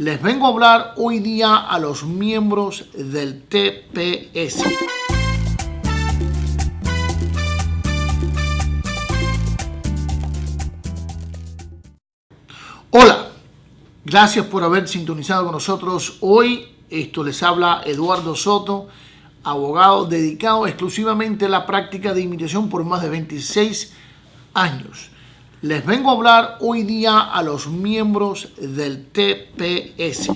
Les vengo a hablar hoy día a los miembros del TPS. Hola, gracias por haber sintonizado con nosotros hoy. Esto les habla Eduardo Soto, abogado dedicado exclusivamente a la práctica de inmigración por más de 26 años. Les vengo a hablar hoy día a los miembros del TPS.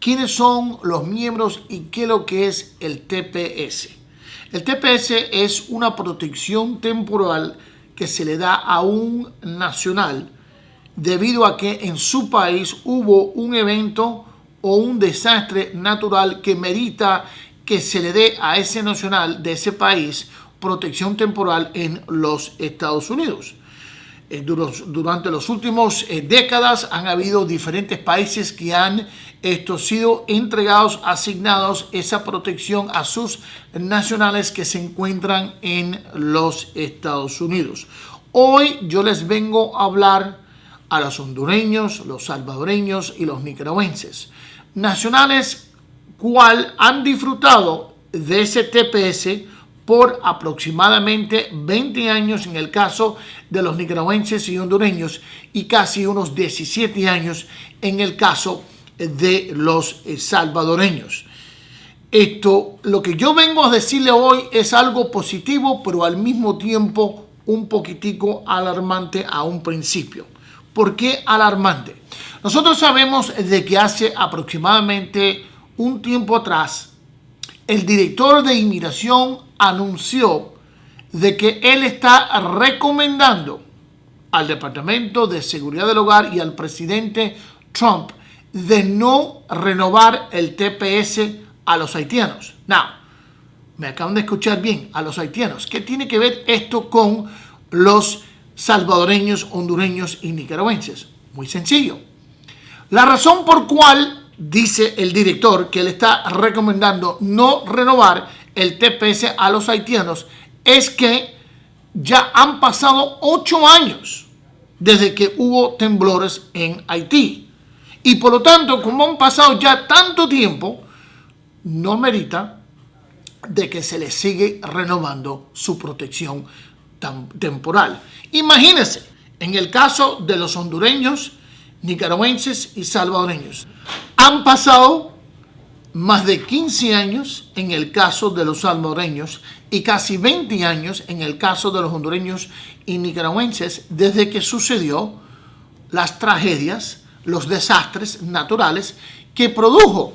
¿Quiénes son los miembros y qué es lo que es el TPS? El TPS es una protección temporal que se le da a un nacional debido a que en su país hubo un evento o un desastre natural que merita que se le dé a ese nacional de ese país protección temporal en los Estados Unidos. Eh, durante los últimos eh, décadas han habido diferentes países que han esto, sido entregados, asignados esa protección a sus nacionales que se encuentran en los Estados Unidos. Hoy yo les vengo a hablar a los hondureños, los salvadoreños y los nicaragüenses. Nacionales cual han disfrutado de ese TPS por aproximadamente 20 años en el caso de los nicaragüenses y hondureños y casi unos 17 años en el caso de los eh, salvadoreños. Esto, lo que yo vengo a decirle hoy es algo positivo, pero al mismo tiempo un poquitico alarmante a un principio. ¿Por qué alarmante? Nosotros sabemos de que hace aproximadamente un tiempo atrás, el director de inmigración anunció de que él está recomendando al Departamento de Seguridad del Hogar y al presidente Trump de no renovar el TPS a los haitianos. Now, me acaban de escuchar bien, a los haitianos. ¿Qué tiene que ver esto con los salvadoreños, hondureños y nicaragüenses? Muy sencillo. La razón por cual dice el director que él está recomendando no renovar el TPS a los haitianos es que ya han pasado ocho años desde que hubo temblores en Haití. Y por lo tanto, como han pasado ya tanto tiempo, no merita de que se le sigue renovando su protección temporal. Imagínense, en el caso de los hondureños, nicaragüenses y salvadoreños, han pasado más de 15 años en el caso de los salvadoreños y casi 20 años en el caso de los hondureños y nicaragüenses desde que sucedió las tragedias, los desastres naturales que produjo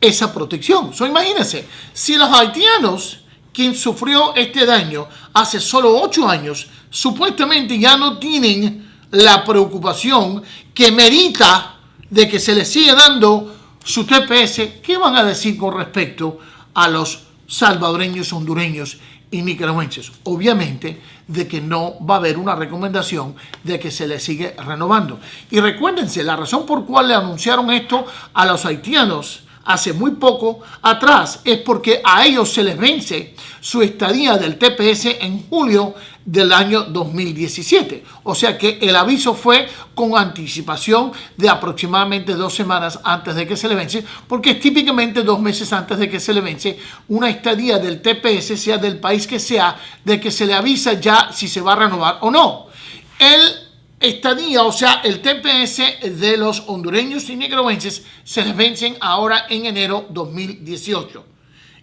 esa protección. So, imagínense, si los haitianos, quien sufrió este daño hace solo 8 años, supuestamente ya no tienen la preocupación que merita de que se les siga dando su TPS, ¿qué van a decir con respecto a los salvadoreños, hondureños y nicaragüenses? Obviamente de que no va a haber una recomendación de que se les sigue renovando. Y recuérdense, la razón por cual le anunciaron esto a los haitianos hace muy poco atrás es porque a ellos se les vence su estadía del TPS en julio del año 2017. O sea que el aviso fue con anticipación de aproximadamente dos semanas antes de que se le vence, porque es típicamente dos meses antes de que se le vence una estadía del TPS, sea del país que sea, de que se le avisa ya si se va a renovar o no. El estadía, o sea, el TPS de los hondureños y nicaragüenses se les vencen ahora en enero 2018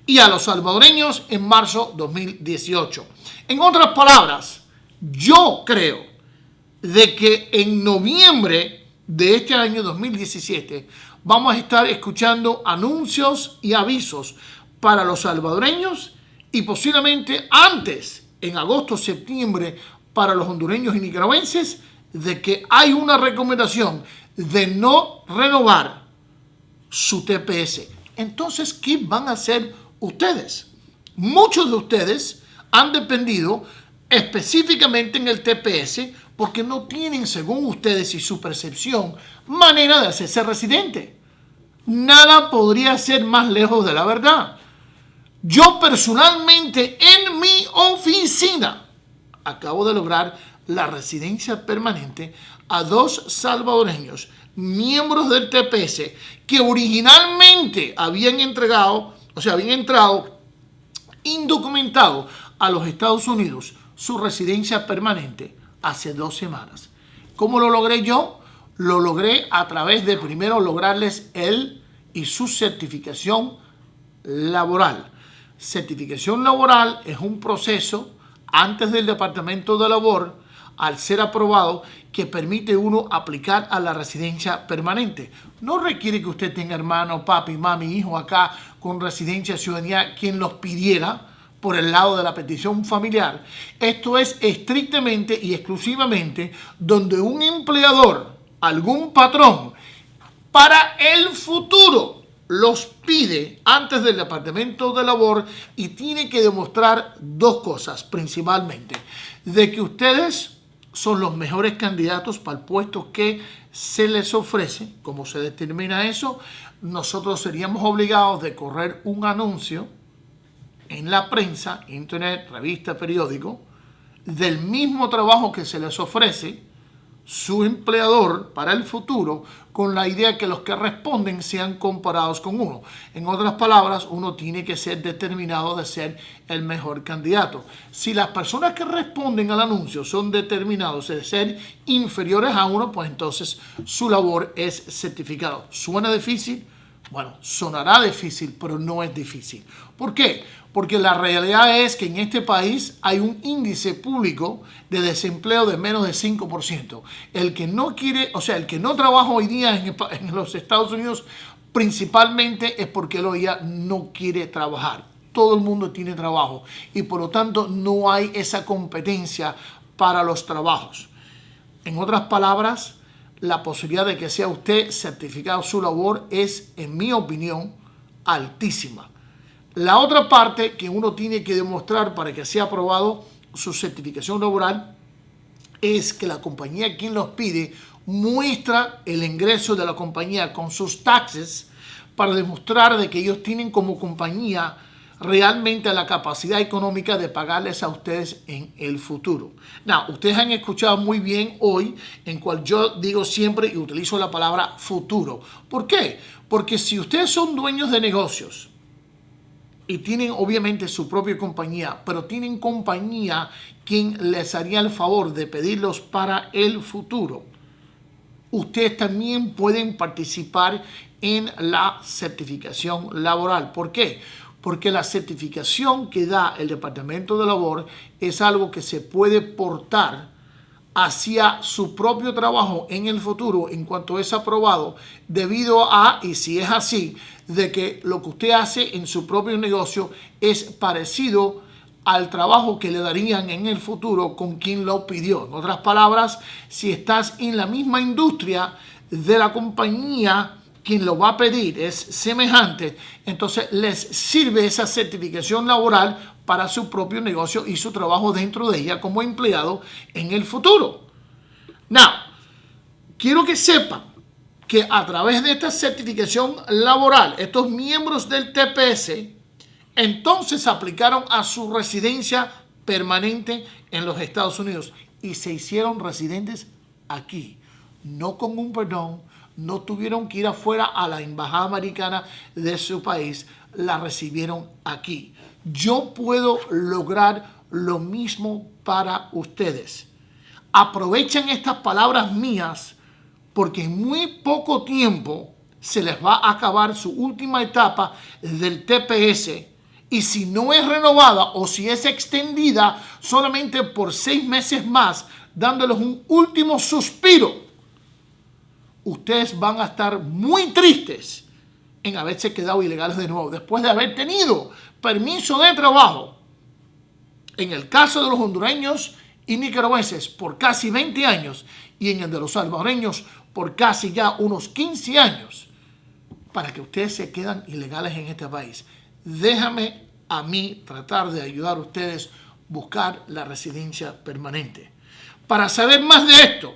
y a los salvadoreños en marzo 2018. En otras palabras, yo creo de que en noviembre de este año 2017 vamos a estar escuchando anuncios y avisos para los salvadoreños y posiblemente antes, en agosto, septiembre, para los hondureños y nicaragüenses, de que hay una recomendación de no renovar su TPS. Entonces, ¿qué van a hacer ustedes? Muchos de ustedes han dependido específicamente en el TPS porque no tienen, según ustedes y su percepción, manera de hacerse residente. Nada podría ser más lejos de la verdad. Yo personalmente en mi oficina acabo de lograr la residencia permanente a dos salvadoreños, miembros del TPS, que originalmente habían entregado, o sea, habían entrado indocumentado a los Estados Unidos su residencia permanente hace dos semanas. ¿Cómo lo logré yo? Lo logré a través de primero lograrles él y su certificación laboral. Certificación laboral es un proceso antes del Departamento de Labor, al ser aprobado, que permite uno aplicar a la residencia permanente. No requiere que usted tenga hermano, papi, mami, hijo acá con residencia ciudadanía, quien los pidiera por el lado de la petición familiar. Esto es estrictamente y exclusivamente donde un empleador, algún patrón, para el futuro los pide antes del Departamento de Labor y tiene que demostrar dos cosas principalmente. De que ustedes son los mejores candidatos para el puesto que se les ofrece. ¿Cómo se determina eso? Nosotros seríamos obligados de correr un anuncio en la prensa, internet, revista, periódico, del mismo trabajo que se les ofrece su empleador para el futuro con la idea que los que responden sean comparados con uno. En otras palabras, uno tiene que ser determinado de ser el mejor candidato. Si las personas que responden al anuncio son determinados de ser inferiores a uno, pues entonces su labor es certificado. ¿Suena difícil? Bueno, sonará difícil, pero no es difícil. ¿Por qué? Porque la realidad es que en este país hay un índice público de desempleo de menos de 5%. El que no quiere, o sea, el que no trabaja hoy día en, los Estados Unidos principalmente es porque él hoy no quiere trabajar. Todo el mundo tiene trabajo y por lo tanto no hay esa competencia para los trabajos. En otras palabras, la posibilidad de que sea usted certificado su labor es, en mi opinión, altísima. La otra parte que uno tiene que demostrar para que sea aprobado su certificación laboral es que la compañía quien los pide muestra el ingreso de la compañía con sus taxes para demostrar de que ellos tienen como compañía realmente la capacidad económica de pagarles a ustedes en el futuro. Now, ustedes han escuchado muy bien hoy en cual yo digo siempre y utilizo la palabra futuro. ¿Por qué? Porque si ustedes son dueños de negocios, y tienen obviamente su propia compañía, pero tienen compañía quien les haría el favor de pedirlos para el futuro. Ustedes también pueden participar en la certificación laboral. ¿Por qué? Porque la certificación que da el Departamento de Labor es algo que se puede portar hacia su propio trabajo en el futuro en cuanto es aprobado debido a, y si es así, de que lo que usted hace en su propio negocio es parecido al trabajo que le darían en el futuro con quien lo pidió. En otras palabras, si estás en la misma industria de la compañía, quien lo va a pedir es semejante, entonces les sirve esa certificación laboral para su propio negocio y su trabajo dentro de ella como empleado en el futuro. Now, quiero que sepan que a través de esta certificación laboral, estos miembros del TPS, entonces aplicaron a su residencia permanente en los Estados Unidos y se hicieron residentes aquí, no con un perdón, no tuvieron que ir afuera a la embajada americana de su país, la recibieron aquí. Yo puedo lograr lo mismo para ustedes. Aprovechen estas palabras mías porque en muy poco tiempo se les va a acabar su última etapa del TPS y si no es renovada o si es extendida solamente por seis meses más, dándoles un último suspiro, ustedes van a estar muy tristes en haberse quedado ilegales de nuevo, después de haber tenido permiso de trabajo, en el caso de los hondureños y nicaragüenses, por casi 20 años, y en el de los salvadoreños, por casi ya unos 15 años, para que ustedes se quedan ilegales en este país. Déjame a mí tratar de ayudar a ustedes a buscar la residencia permanente. Para saber más de esto,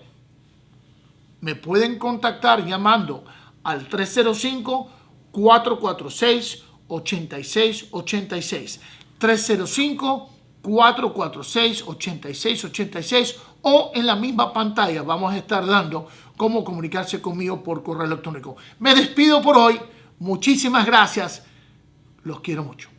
me pueden contactar llamando al 305 446 8686 305 446 8686 o en la misma pantalla vamos a estar dando cómo comunicarse conmigo por correo electrónico. Me despido por hoy. Muchísimas gracias. Los quiero mucho.